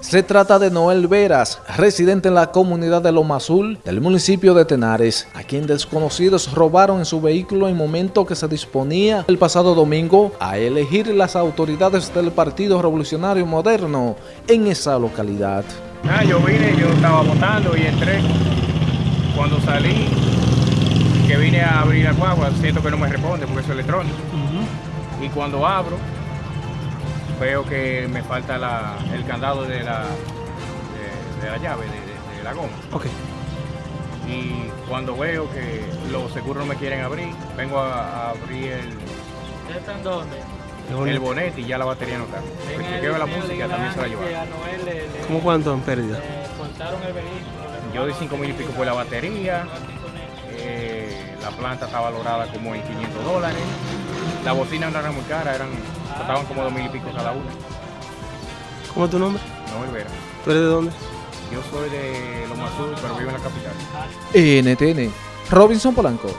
Se trata de Noel Veras, residente en la comunidad de Loma Azul del municipio de Tenares, a quien desconocidos robaron en su vehículo en momento que se disponía el pasado domingo a elegir las autoridades del Partido Revolucionario Moderno en esa localidad. Ah, yo vine, yo estaba votando y entré. Cuando salí, que vine a abrir la guagua, siento que no me responde porque es electrónico. Y cuando abro, veo que me falta la- el candado de la, de, de la llave, de, de- de la goma. Ok. Y cuando veo que los seguros no me quieren abrir, vengo a, a abrir el, ¿Está en dónde? el bonete y ya la batería no está. Chequeo la música también se la llevaron. le- ¿Cómo cuánto en pérdida? le cortaron el vehículo. le Yo di 5 mil y pico por la batería, eh, la planta está valorada como en 500 dólares, la bocina no era muy cara, eran, costaban como 2 mil y pico cada una. ¿Cómo es tu nombre? No, Olvera. ¿Tú eres de dónde? Yo soy de Loma Azul, pero vivo en la capital. NTN, Robinson Polanco.